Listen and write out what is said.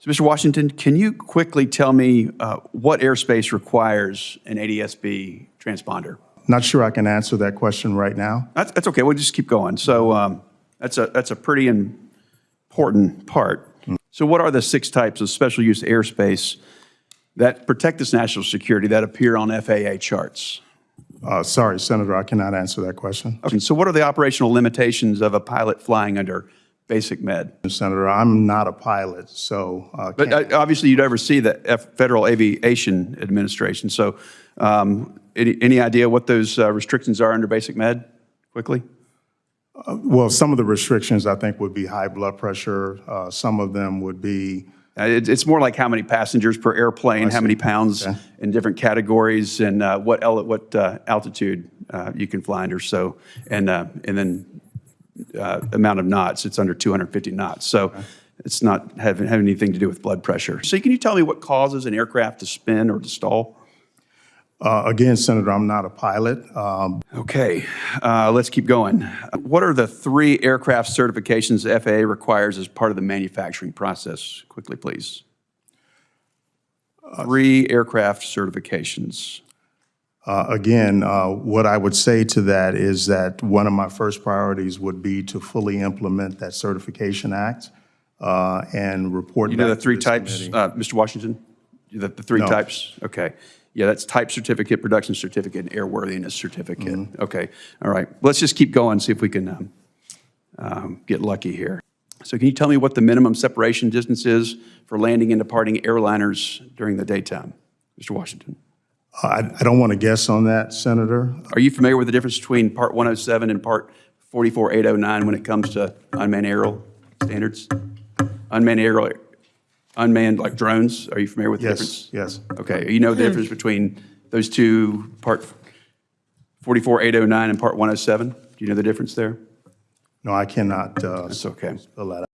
So, Mr. Washington, can you quickly tell me uh, what airspace requires an ADSB transponder? Not sure I can answer that question right now. That's, that's okay, we'll just keep going. So um, that's a, that's a pretty important part. So what are the six types of special use airspace that protect this national security that appear on FAA charts? Uh, Sorry, Senator, I cannot answer that question. Okay, so what are the operational limitations of a pilot flying under basic med? Senator, I'm not a pilot, so uh, But uh, obviously, you'd oversee the F- Federal Aviation Administration. So um, any, any idea what those uh, restrictions are under basic med, quickly? well, some of the restrictions, I think, would be high blood pressure. Uh, Some of them would be, Uh, it- It's more like how many passengers per airplane, how many pounds Okay. in different categories, and uh, what what uh, altitude uh, you can fly under, so, and, uh, and then uh, amount of knots, it's under 250 knots. So it's not having, having anything to do with blood pressure. So can you tell me what causes an aircraft to spin or to stall? uh, again, Senator, I'm not a pilot. Um, Okay, uh, let's keep going. What are the three aircraft certifications the FAA requires as part of the manufacturing process? Quickly, please. Three aircraft certifications. Uh, Again, uh, what I would say to that is that one of my first priorities would be to fully implement that Certification Act uh, and report You know the three types, uh, Mr. Washington? The, the three No. types? Okay. Yeah, that's type certificate, production certificate, and airworthiness certificate. Mm-hmm. Okay, all right. Let's just keep going, see if we can um, um, get lucky here. So can you tell me what the minimum separation distance is for landing and departing airliners during the daytime? Mr. Washington? I I don't want to guess on that, Senator. Are you familiar with the difference between Part 107 and Part 44809 when it comes to unmanned aerial standards? Unmanned aerial, unmanned like drones, are you familiar with the difference? Yes, yes. Okay, you know the difference between those two, Part 44809 and Part 107? Do you know the difference there? No, I cannot uh, It's okay. spell that out.